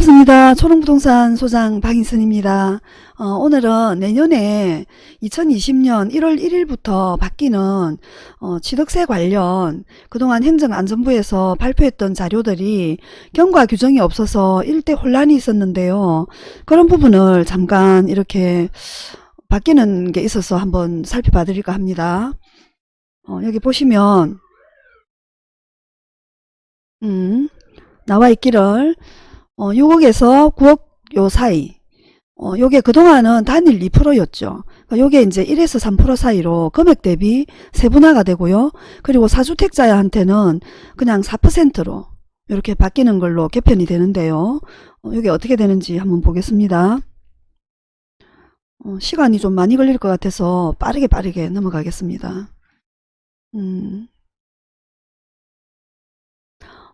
반갑습니다. 초롱부동산 소장 박인선입니다. 어, 오늘은 내년에 2020년 1월 1일부터 바뀌는 어, 취득세 관련 그동안 행정안전부에서 발표했던 자료들이 경과 규정이 없어서 일대 혼란이 있었는데요. 그런 부분을 잠깐 이렇게 바뀌는 게 있어서 한번 살펴봐 드릴까 합니다. 어, 여기 보시면 음, 나와 있기를 어, 6억에서 9억 요 사이. 어, 요게 그동안은 단일 2%였죠. 그러니까 요게 이제 1에서 3% 사이로 금액 대비 세분화가 되고요. 그리고 사주택자한테는 그냥 4%로 이렇게 바뀌는 걸로 개편이 되는데요. 어, 요게 어떻게 되는지 한번 보겠습니다. 어, 시간이 좀 많이 걸릴 것 같아서 빠르게 빠르게 넘어가겠습니다. 음.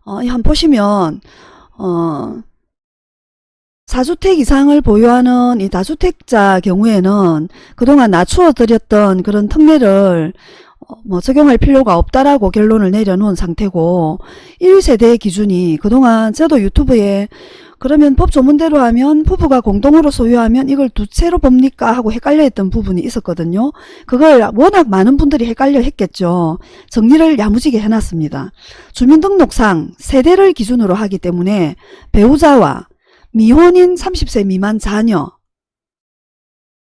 어, 한번 보시면 어, 4주택 이상을 보유하는 이 다주택자 경우에는 그동안 낮추어 드렸던 그런 특례를 어, 뭐 적용할 필요가 없다라고 결론을 내려놓은 상태고 1세대 기준이 그동안 저도 유튜브에 그러면 법 조문대로 하면 부부가 공동으로 소유하면 이걸 두 채로 봅니까 하고 헷갈려 했던 부분이 있었거든요. 그걸 워낙 많은 분들이 헷갈려 했겠죠. 정리를 야무지게 해놨습니다. 주민등록상 세대를 기준으로 하기 때문에 배우자와 미혼인 30세 미만 자녀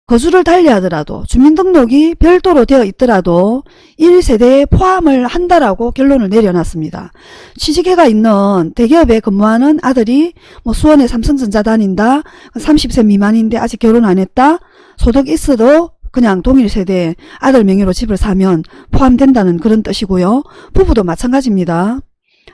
거주를 달리하더라도 주민등록이 별도로 되어 있더라도 1세대에 포함을 한다라고 결론을 내려놨습니다. 취직해가 있는 대기업에 근무하는 아들이 뭐 수원에 삼성전자 다닌다 30세 미만인데 아직 결혼 안 했다 소득 있어도 그냥 동일 세대 아들 명의로 집을 사면 포함된다는 그런 뜻이고요. 부부도 마찬가지입니다.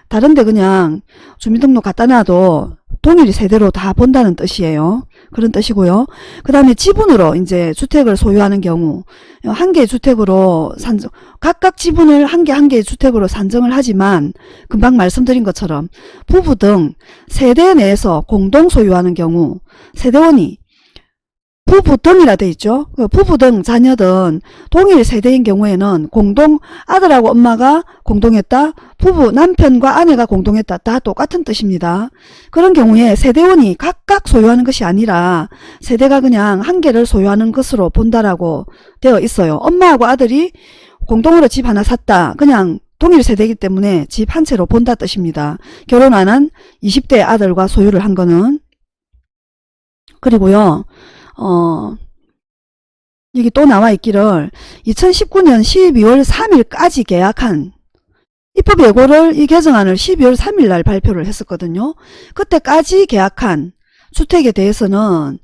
다른데 그냥 주민등록 갖다 놔도 동일 세대로 다 본다는 뜻이에요. 그런 뜻이고요. 그 다음에 지분으로 이제 주택을 소유하는 경우 한 개의 주택으로 산정 각각 지분을 한 개 한 개의 주택으로 산정을 하지만 금방 말씀드린 것처럼 부부 등 세대 내에서 공동 소유하는 경우 세대원이 부부 등이라 돼 있죠. 그 부부 등 자녀든 동일 세대인 경우에는 공동 아들하고 엄마가 공동했다. 부부 남편과 아내가 공동했다. 다 똑같은 뜻입니다. 그런 경우에 세대원이 각각 소유하는 것이 아니라 세대가 그냥 한 개를 소유하는 것으로 본다라고 되어 있어요. 엄마하고 아들이 공동으로 집 하나 샀다. 그냥 동일 세대이기 때문에 집 한 채로 본다 뜻입니다. 결혼 안 한 20대 아들과 소유를 한 거는 그리고요. 어, 여기 또 나와 있기를 2019년 12월 3일까지 계약한 입법 예고를 이 개정안을 12월 3일 날 발표를 했었거든요. 그때까지 계약한 주택에 대해서는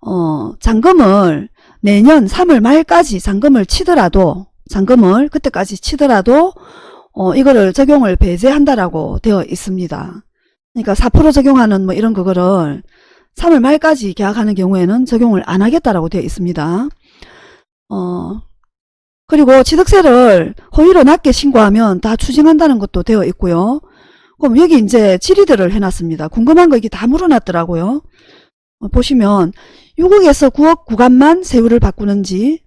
어, 잔금을 내년 3월 말까지 잔금을 치더라도 잔금을 그때까지 치더라도 어, 이거를 적용을 배제한다라고 되어 있습니다. 그러니까 4% 적용하는 뭐 이런 그거를 3월 말까지 계약하는 경우에는 적용을 안 하겠다라고 되어 있습니다. 어, 그리고 취득세를 허위로 낮게 신고하면 다 추징한다는 것도 되어 있고요. 그럼 여기 이제 질의들을 해놨습니다. 궁금한 거 이게 다 물어놨더라고요. 어, 보시면 6억에서 9억 구간만 세율을 바꾸는지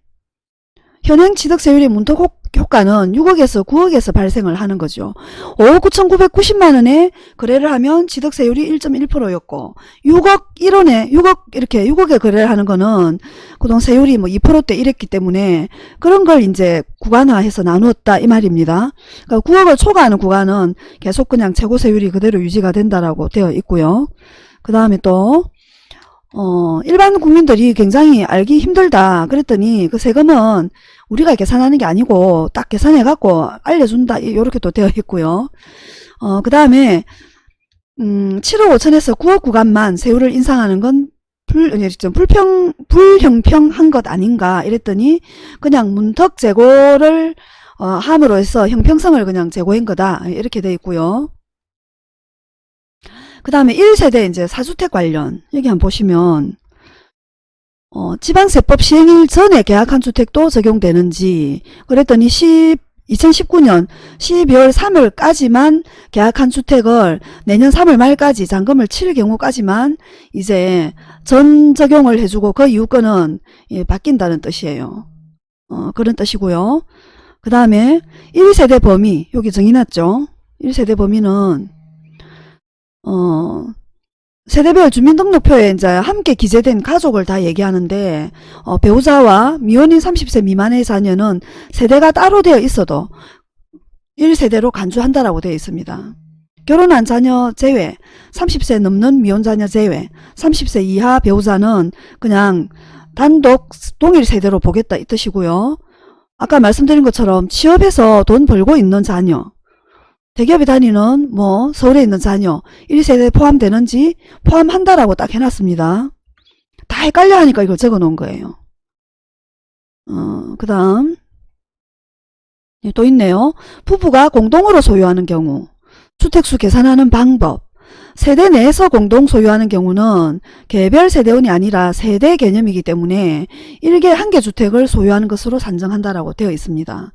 현행 취득세율의 문턱 효과는 6억에서 9억에서 발생을 하는 거죠. 5억 9,990만원에 거래를 하면 취득세율이 1.1%였고 6억 1원에 6억 이렇게 6억에 거래를 하는 거는 그동 세율이 뭐 2%대 이랬기 때문에 그런 걸 이제 구간화해서 나누었다 이 말입니다. 그러니까 9억을 초과하는 구간은 계속 그냥 최고세율이 그대로 유지가 된다라고 되어 있고요. 그 다음에 또 어, 일반 국민들이 굉장히 알기 힘들다 그랬더니 그 세금은 우리가 계산하는 게 아니고 딱 계산해 갖고 알려준다 이렇게 또 되어 있고요. 어, 그 다음에 음, 7억 5천에서 9억 구간만 세율을 인상하는 건 불, 불평, 불형평한 것 아닌가 이랬더니 그냥 문턱 제고를 어, 함으로 해서 형평성을 그냥 제고한 거다 이렇게 되어 있고요. 그 다음에 1세대 이제 사주택 관련 여기 한번 보시면 어, 지방세법 시행일 전에 계약한 주택도 적용되는지 그랬더니 10, 2019년 12월 3일까지만 계약한 주택을 내년 3월 말까지 잔금을 칠 경우까지만 이제 전 적용을 해주고 그 이후 거는 예, 바뀐다는 뜻이에요. 어, 그런 뜻이고요. 그 다음에 1세대 범위 여기 정해놨죠. 1세대 범위는 어, 세대별 주민등록표에 이제 함께 기재된 가족을 다 얘기하는데 어, 배우자와 미혼인 30세 미만의 자녀는 세대가 따로 되어 있어도 1세대로 간주한다라고 되어 있습니다. 결혼한 자녀 제외, 30세 넘는 미혼 자녀 제외, 30세 이하 배우자는 그냥 단독 동일 세대로 보겠다 이 뜻이고요. 아까 말씀드린 것처럼 취업해서 돈 벌고 있는 자녀, 대기업에 다니는 뭐 서울에 있는 자녀 1세대 포함되는지 포함한다라고 딱 해놨습니다. 다 헷갈려 하니까 이걸 적어 놓은 거예요. 어, 그 다음 또 있네요. 부부가 공동으로 소유하는 경우 주택수 계산하는 방법 세대 내에서 공동 소유하는 경우는 개별 세대원이 아니라 세대 개념이기 때문에 1개, 1개 주택을 소유하는 것으로 산정한다라고 되어 있습니다.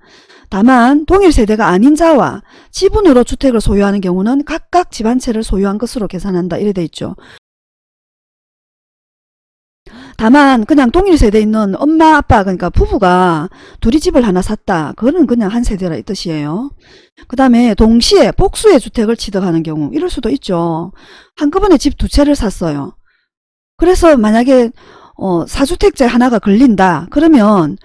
다만 동일 세대가 아닌 자와 지분으로 주택을 소유하는 경우는 각각 집 한 채를 소유한 것으로 계산한다 이래 돼 있죠. 다만 그냥 동일 세대에 있는 엄마 아빠 그러니까 부부가 둘이 집을 하나 샀다. 그거는 그냥 한 세대라 이 뜻이에요. 그 다음에 동시에 복수의 주택을 취득하는 경우 이럴 수도 있죠. 한꺼번에 집 두 채를 샀어요. 그래서 만약에 어, 4주택자 하나가 걸린다. 그러면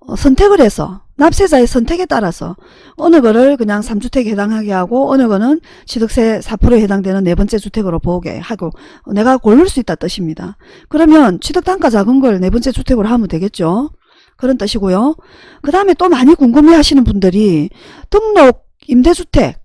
어, 선택을 해서 납세자의 선택에 따라서 어느 거를 그냥 3주택에 해당하게 하고 어느 거는 취득세 4%에 해당되는 네 번째 주택으로 보게 하고 내가 고를 수 있다 뜻입니다. 그러면 취득단가 작은 걸 네 번째 주택으로 하면 되겠죠. 그런 뜻이고요. 그 다음에 또 많이 궁금해 하시는 분들이 등록 임대주택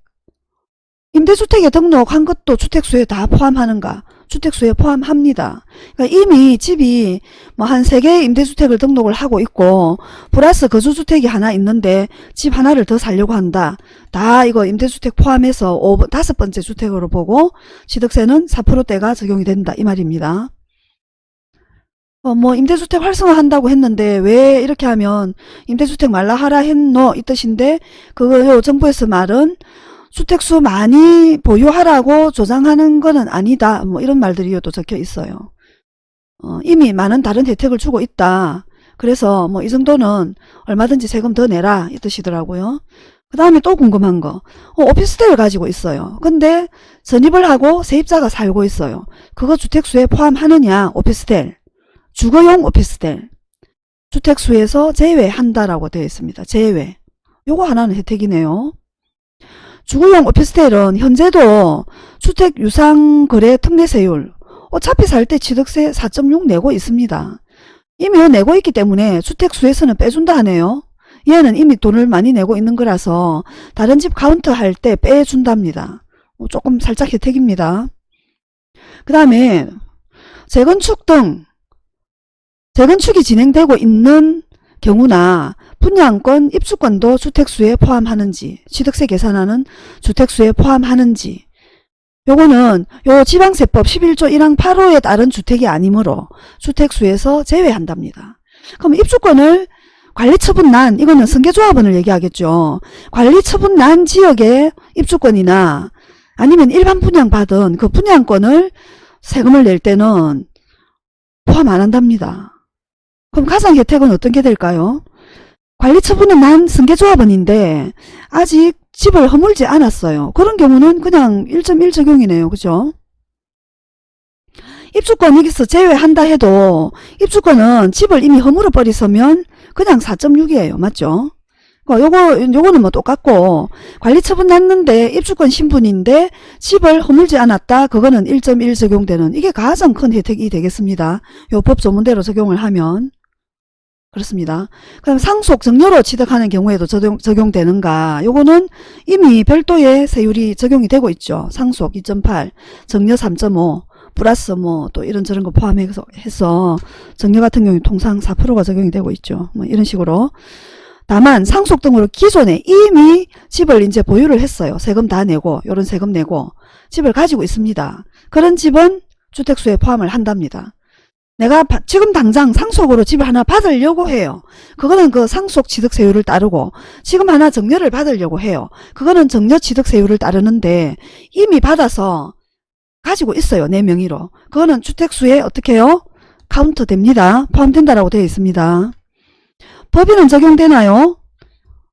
임대주택에 등록한 것도 주택수에 다 포함하는가 주택수에 포함합니다. 그러니까 이미 집이 뭐 한 세 개의 임대주택을 등록을 하고 있고 플러스 거주주택이 하나 있는데 집 하나를 더 살려고 한다. 다 이거 임대주택 포함해서 오, 다섯 번째 주택으로 보고 취득세는 4%대가 적용이 된다 이 말입니다. 어, 뭐 임대주택 활성화한다고 했는데 왜 이렇게 하면 임대주택 말라 하라 했노 이 뜻인데 그거 정부에서 말은 주택수 많이 보유하라고 조장하는 것은 아니다. 뭐 이런 말들이 또 적혀 있어요. 어, 이미 많은 다른 혜택을 주고 있다. 그래서 뭐 이 정도는 얼마든지 세금 더 내라 이 뜻이더라고요. 그 다음에 또 궁금한 거 어, 오피스텔을 가지고 있어요. 근데 전입을 하고 세입자가 살고 있어요. 그거 주택수에 포함하느냐 오피스텔 주거용 오피스텔 주택수에서 제외한다라고 되어 있습니다. 제외 요거 하나는 혜택이네요. 주거용 오피스텔은 현재도 주택 유상 거래 특례세율 어차피 살 때 취득세 4.6 내고 있습니다. 이미 내고 있기 때문에 주택수에서는 빼준다 하네요. 얘는 이미 돈을 많이 내고 있는 거라서 다른 집 카운트 할 때 빼준답니다. 뭐 조금 살짝 혜택입니다. 그 다음에 재건축 등 재건축이 진행되고 있는 경우나 분양권, 입주권도 주택수에 포함하는지 취득세 계산하는 주택수에 포함하는지 요거는 요 지방세법 11조 1항 8호에 따른 주택이 아니므로 주택수에서 제외한답니다. 그럼 입주권을 관리처분 난 이거는 승계조합원을 얘기하겠죠. 관리처분 난 지역의 입주권이나 아니면 일반 분양받은 그 분양권을 세금을 낼 때는 포함 안 한답니다. 그럼 가상 혜택은 어떤 게 될까요? 관리처분은 난 승계조합원인데 아직 집을 허물지 않았어요. 그런 경우는 그냥 1.1 적용이네요. 그죠? 입주권 여기서 제외한다 해도 입주권은 집을 이미 허물어 버리서면 그냥 4.6이에요. 맞죠? 요거, 요거는 뭐 똑같고, 관리처분 났는데 입주권 신분인데 집을 허물지 않았다. 그거는 1.1 적용되는, 이게 가장 큰 혜택이 되겠습니다. 요 법 조문대로 적용을 하면. 그렇습니다. 그럼 상속 정려로 취득하는 경우에도 적용, 적용되는가? 요거는 이미 별도의 세율이 적용이 되고 있죠. 상속 2.8, 정려 3.5, 플러스 뭐 또 이런저런 거 포함해서 해서 정려 같은 경우 통상 4%가 적용이 되고 있죠. 뭐 이런 식으로. 다만 상속 등으로 기존에 이미 집을 이제 보유를 했어요. 세금 다 내고 요런 세금 내고 집을 가지고 있습니다. 그런 집은 주택수에 포함을 한답니다. 내가 지금 당장 상속으로 집을 하나 받으려고 해요. 그거는 그 상속 취득세율을 따르고 지금 하나 정려를 받으려고 해요. 그거는 정려 취득세율을 따르는데 이미 받아서 가지고 있어요. 내 명의로. 그거는 주택수에 어떻게 해요? 카운트 됩니다. 포함된다라고 되어 있습니다. 법인은 적용되나요?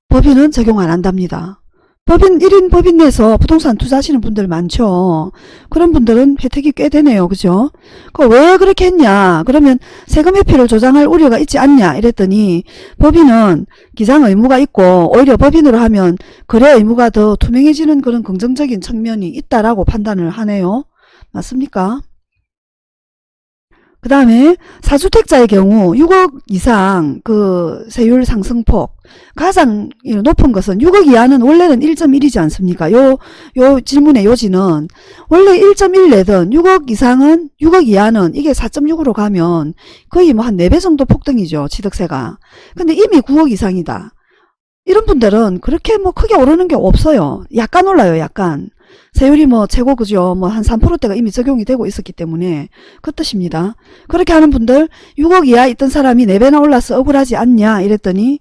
법인은 적용 안 한답니다. 법인 1인 법인 내에서 부동산 투자하시는 분들 많죠. 그런 분들은 혜택이 꽤 되네요. 그죠? 그왜 그렇게 했냐? 그러면 세금 회피를 조장할 우려가 있지 않냐? 이랬더니 법인은 기장 의무가 있고 오히려 법인으로 하면 거래 의무가 더 투명해지는 그런 긍정적인 측면이 있다라고 판단을 하네요. 맞습니까? 그 다음에 사주택자의 경우 6억 이상 그 세율 상승폭 가장 높은 것은 6억 이하는 원래는 1.1이지 않습니까? 요, 요 질문의 요지는 원래 1.1 내던 6억 이상은 6억 이하는 이게 4.6으로 가면 거의 뭐 한 4배 정도 폭등이죠. 취득세가. 근데 이미 9억 이상이다. 이런 분들은 그렇게 뭐 크게 오르는 게 없어요. 약간 올라요. 약간. 세율이 뭐 최고 그죠. 뭐 한 3%대가 이미 적용이 되고 있었기 때문에 그 뜻입니다. 그렇게 하는 분들 6억 이하 있던 사람이 4배나 올라서 억울하지 않냐 이랬더니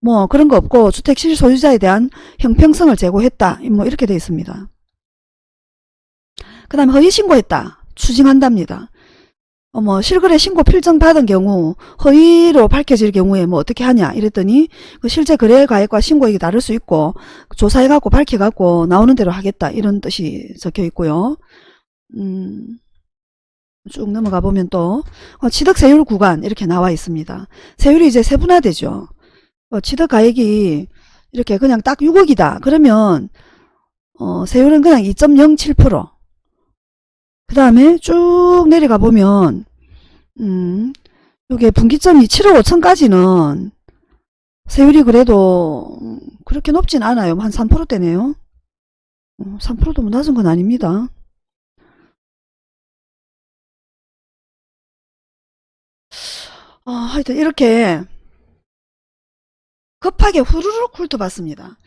뭐 그런 거 없고 주택 실소유자에 대한 형평성을 제고했다. 뭐 이렇게 돼 있습니다. 그 다음에 허위 신고했다. 추징한답니다. 어, 뭐 실거래 신고 필증 받은 경우 허위로 밝혀질 경우에 뭐 어떻게 하냐 이랬더니 그 실제 거래 가액과 신고액이 다를 수 있고 조사해 갖고 밝혀 갖고 나오는 대로 하겠다 이런 뜻이 적혀 있고요. 음, 쭉 넘어가 보면 또 어, 취득세율 구간 이렇게 나와 있습니다. 세율이 이제 세분화되죠. 어, 취득가액이 이렇게 그냥 딱 6억이다. 그러면 어, 세율은 그냥 2.07%. 그 다음에 쭉 내려가 보면 음, 요게 분기점이 7억 5천까지는 세율이 그래도 음, 그렇게 높진 않아요. 한 3%대네요. 3%도 뭐 낮은 건 아닙니다. 어, 하여튼 이렇게 급하게 후루룩 훑어봤습니다.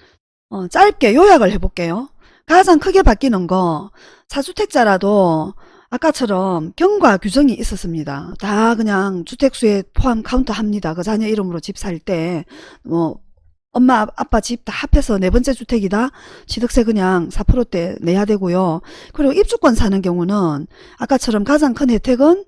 어, 짧게 요약을 해볼게요. 가장 크게 바뀌는 거 사주택자라도 아까처럼 경과 규정이 있었습니다. 다 그냥 주택수에 포함 카운트 합니다. 그 자녀 이름으로 집 살 때 뭐 엄마 아빠 집 다 합해서 네 번째 주택이다. 취득세 그냥 4%대 내야 되고요. 그리고 입주권 사는 경우는 아까처럼 가장 큰 혜택은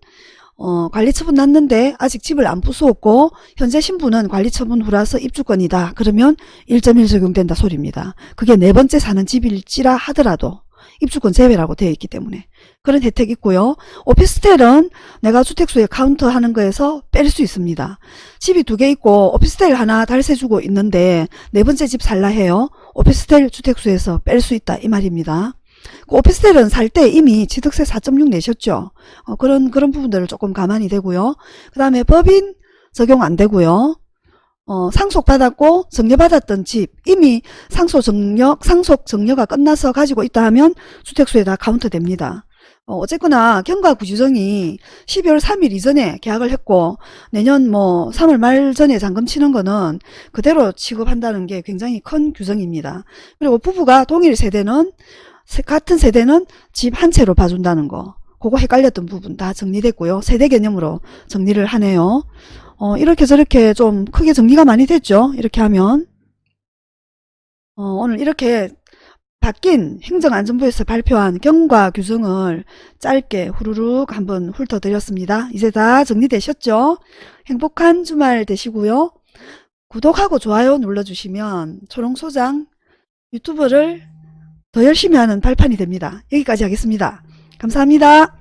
어, 관리처분 났는데 아직 집을 안 부수었고 현재 신분은 관리처분 후라서 입주권이다. 그러면 1.1 적용된다 소리입니다. 그게 네 번째 사는 집일지라 하더라도 입주권 제외라고 되어 있기 때문에 그런 혜택이 있고요. 오피스텔은 내가 주택수에 카운트하는 거에서 뺄 수 있습니다. 집이 두 개 있고 오피스텔 하나 달세 주고 있는데 네 번째 집 살라 해요. 오피스텔 주택수에서 뺄 수 있다 이 말입니다. 그 오피스텔은 살 때 이미 취득세 4.6 내셨죠. 어, 그런 그런 부분들을 조금 가만히 되고요. 그 다음에 법인 적용 안 되고요. 어, 상속받았고 증여받았던 집 이미 상속 증여 상속 증여가 끝나서 가지고 있다 하면 주택수에 다 카운트 됩니다. 어, 어쨌거나 경과 규정이 12월 3일 이전에 계약을 했고 내년 뭐 3월 말 전에 잔금 치는 거는 그대로 취급한다는 게 굉장히 큰 규정입니다. 그리고 부부가 동일 세대는 같은 세대는 집 한 채로 봐준다는 거 그거 헷갈렸던 부분 다 정리됐고요. 세대 개념으로 정리를 하네요. 어, 이렇게 저렇게 좀 크게 정리가 많이 됐죠. 이렇게 하면 어, 오늘 이렇게 바뀐 행정안전부에서 발표한 경과 규정을 짧게 후루룩 한번 훑어드렸습니다. 이제 다 정리되셨죠? 행복한 주말 되시고요. 구독하고 좋아요 눌러주시면 초롱소장 유튜브를 더 열심히 하는 발판이 됩니다. 여기까지 하겠습니다. 감사합니다.